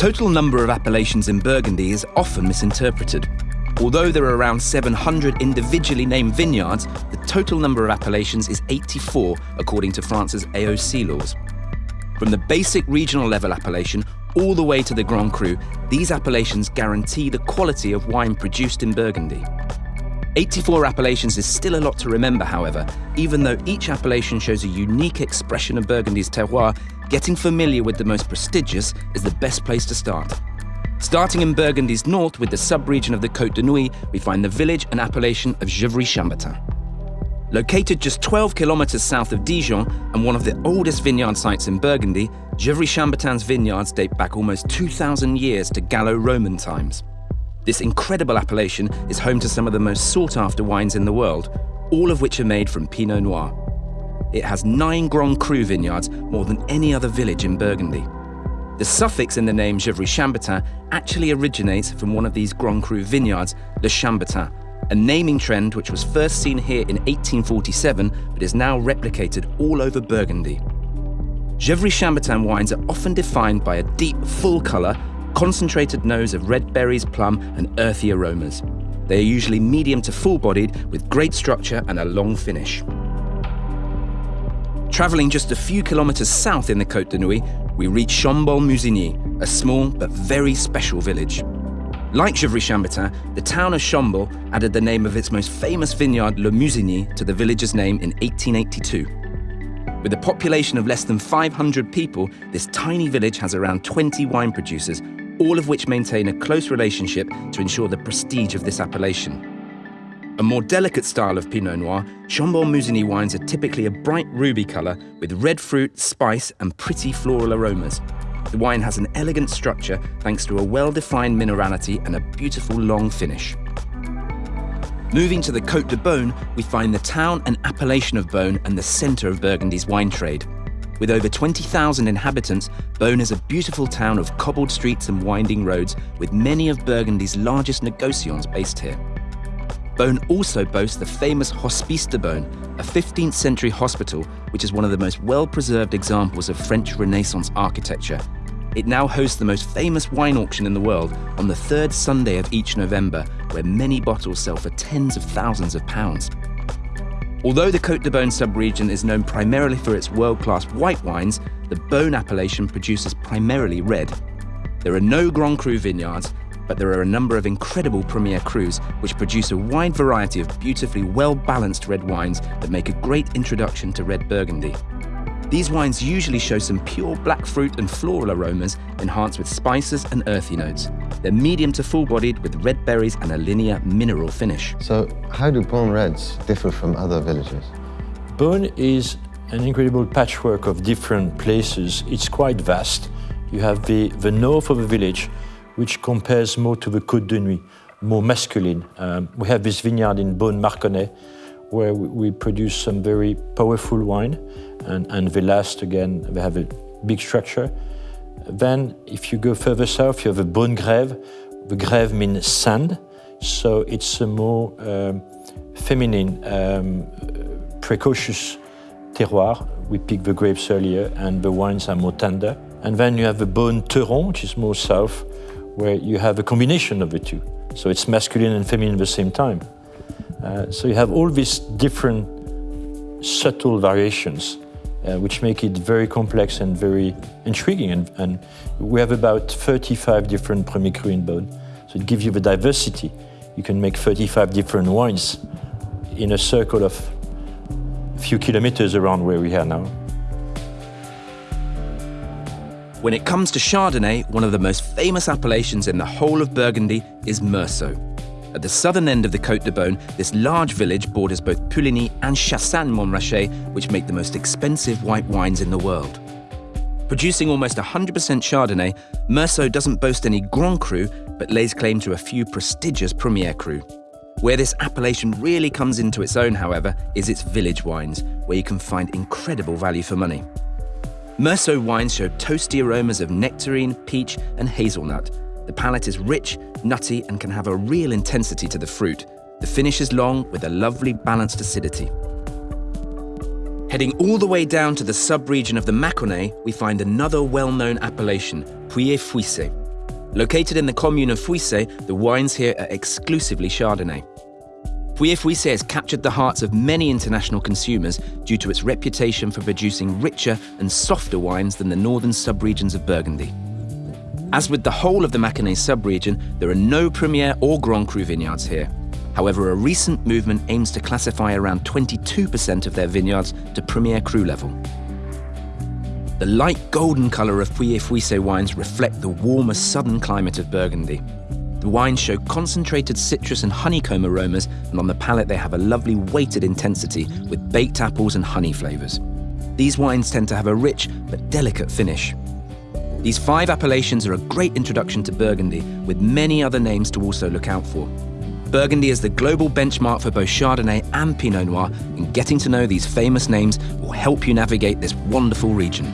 total number of appellations in Burgundy is often misinterpreted. Although there are around 700 individually named vineyards, the total number of appellations is 84 according to France's AOC laws. From the basic regional level appellation all the way to the Grand Cru, these appellations guarantee the quality of wine produced in Burgundy. 84 appellations is still a lot to remember, however. Even though each appellation shows a unique expression of Burgundy's terroir, getting familiar with the most prestigious is the best place to start. Starting in Burgundy's north with the sub-region of the Côte de Nuits, we find the village and appellation of Gevrey-Chambertin. Located just 12 kilometers south of Dijon and one of the oldest vineyard sites in Burgundy, Gevrey-Chambertin's vineyards date back almost 2,000 years to Gallo-Roman times. This incredible appellation is home to some of the most sought-after wines in the world, all of which are made from Pinot Noir. It has nine Grand Cru vineyards, more than any other village in Burgundy. The suffix in the name Gevrey-Chambertin actually originates from one of these Grand Cru vineyards, Le Chambertin, a naming trend which was first seen here in 1847 but is now replicated all over Burgundy. Gevrey-Chambertin wines are often defined by a deep, full colour concentrated nose of red berries, plum, and earthy aromas. They are usually medium to full-bodied with great structure and a long finish. Travelling just a few kilometres south in the Côte de Nuits, we reach Chambolle-Musigny, a small but very special village. Like Gevrey-Chambertin, the town of Chambolle added the name of its most famous vineyard, Le Musigny, to the village's name in 1882. With a population of less than 500 people, this tiny village has around 20 wine producers, all of which maintain a close relationship to ensure the prestige of this appellation. A more delicate style of Pinot Noir, Chambolle-Musigny wines are typically a bright ruby colour with red fruit, spice and pretty floral aromas. The wine has an elegant structure thanks to a well-defined minerality and a beautiful long finish. Moving to the Côte de Beaune, we find the town and appellation of Beaune and the centre of Burgundy's wine trade. With over 20,000 inhabitants, Beaune is a beautiful town of cobbled streets and winding roads, with many of Burgundy's largest negotiants based here. Beaune also boasts the famous Hospice de Beaune, a 15th century hospital which is one of the most well-preserved examples of French Renaissance architecture. It now hosts the most famous wine auction in the world on the third Sunday of each November, where many bottles sell for tens of thousands of pounds. Although the Côte de Beaune sub-region is known primarily for its world-class white wines, the Beaune appellation produces primarily red. There are no Grand Cru vineyards, but there are a number of incredible Premier Crus which produce a wide variety of beautifully well-balanced red wines that make a great introduction to red Burgundy. These wines usually show some pure black fruit and floral aromas enhanced with spices and earthy notes. They're medium to full-bodied with red berries and a linear mineral finish. So how do Beaune Reds differ from other villages? Beaune is an incredible patchwork of different places. It's quite vast. You have the, the north of the village, which compares more to the Côte de Nuits, more masculine. Um, we have this vineyard in Beaune-Marconnets, where we produce some very powerful wine. And, and the last, again, they have a big structure. Then, if you go further south, you have a Beaune Grève. The grève means sand, so it's a more um, feminine, um, precocious terroir. We pick the grapes earlier, and the wines are more tender. And then you have the Beaune Teuron, which is more south, where you have a combination of the two. So it's masculine and feminine at the same time. Uh, so you have all these different subtle variations uh, which make it very complex and very intriguing. And, and, we have about 35 different Premier Cru in Beaune. So it gives you the diversity. You can make 35 different wines in a circle of a few kilometers around where we are now. When it comes to Chardonnay, one of the most famous appellations in the whole of Burgundy is Meursault. At the southern end of the Côte de Beaune, this large village borders both Puligny and Chassagne-Montrachet, which make the most expensive white wines in the world. Producing almost 100% Chardonnay, Meursault doesn't boast any Grand Cru, but lays claim to a few prestigious Premier Cru. Where this appellation really comes into its own, however, is its village wines, where you can find incredible value for money. Meursault wines show toasty aromas of nectarine, peach, and hazelnut, the palate is rich, nutty, and can have a real intensity to the fruit. The finish is long with a lovely balanced acidity. Heading all the way down to the sub-region of the Mâconnais, we find another well-known appellation, Pouilly-Fuissé. Located in the commune of Fuissé, the wines here are exclusively Chardonnay. Pouilly Fuissé has captured the hearts of many international consumers due to its reputation for producing richer and softer wines than the northern subregions of Burgundy. As with the whole of the Mâconnais subregion, there are no Premier or Grand Cru vineyards here. However, a recent movement aims to classify around 22% of their vineyards to Premier Cru level. The light golden colour of Pouilly Fuissé wines reflect the warmer southern climate of Burgundy. The wines show concentrated citrus and honeycomb aromas, and on the palate they have a lovely weighted intensity with baked apples and honey flavours. These wines tend to have a rich but delicate finish. These five appellations are a great introduction to Burgundy, with many other names to also look out for. Burgundy is the global benchmark for both Chardonnay and Pinot Noir, and getting to know these famous names will help you navigate this wonderful region.